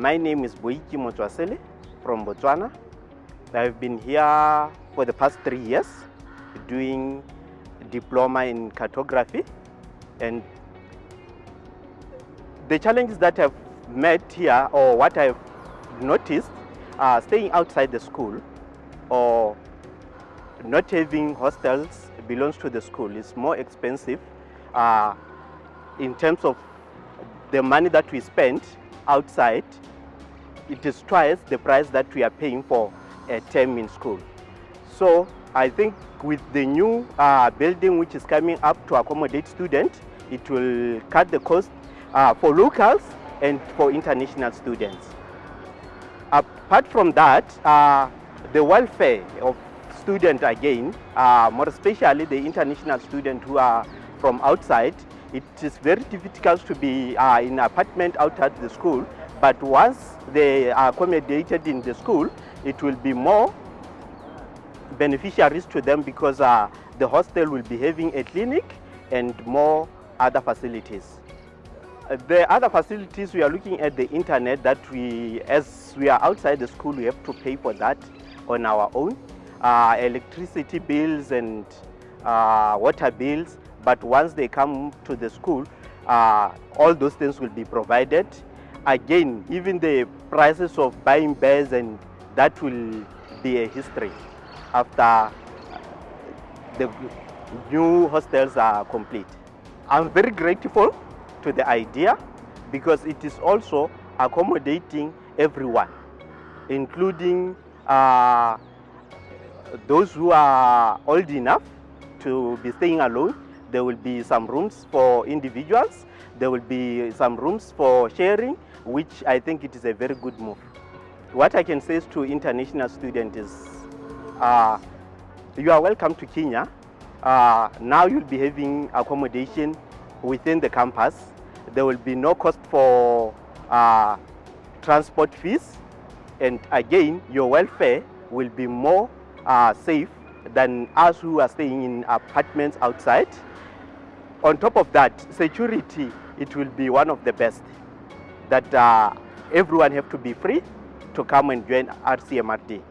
My name is Boiki Motswasele from Botswana. I've been here for the past three years doing diploma in cartography. And the challenges that I've met here or what I've noticed are staying outside the school or not having hostels belongs to the school. Is more expensive uh, in terms of the money that we spend outside it is twice the price that we are paying for a term in school. So I think with the new uh, building which is coming up to accommodate students it will cut the cost uh, for locals and for international students. Apart from that uh, the welfare of students again, uh, more especially the international students who are from outside, it is very difficult to be uh, in an apartment outside the school, but once they are accommodated in the school, it will be more beneficiaries to them because uh, the hostel will be having a clinic and more other facilities. The other facilities we are looking at the internet that we, as we are outside the school, we have to pay for that on our own. Uh, electricity bills and uh, water bills, but once they come to the school, uh, all those things will be provided. Again, even the prices of buying bears and that will be a history after the new hostels are complete. I'm very grateful to the idea because it is also accommodating everyone, including uh, those who are old enough to be staying alone. There will be some rooms for individuals. There will be some rooms for sharing, which I think it is a very good move. What I can say to international students is, uh, you are welcome to Kenya. Uh, now you'll be having accommodation within the campus. There will be no cost for uh, transport fees. And again, your welfare will be more uh, safe than us who are staying in apartments outside. On top of that, security, it will be one of the best. That uh, everyone have to be free to come and join RCMRD.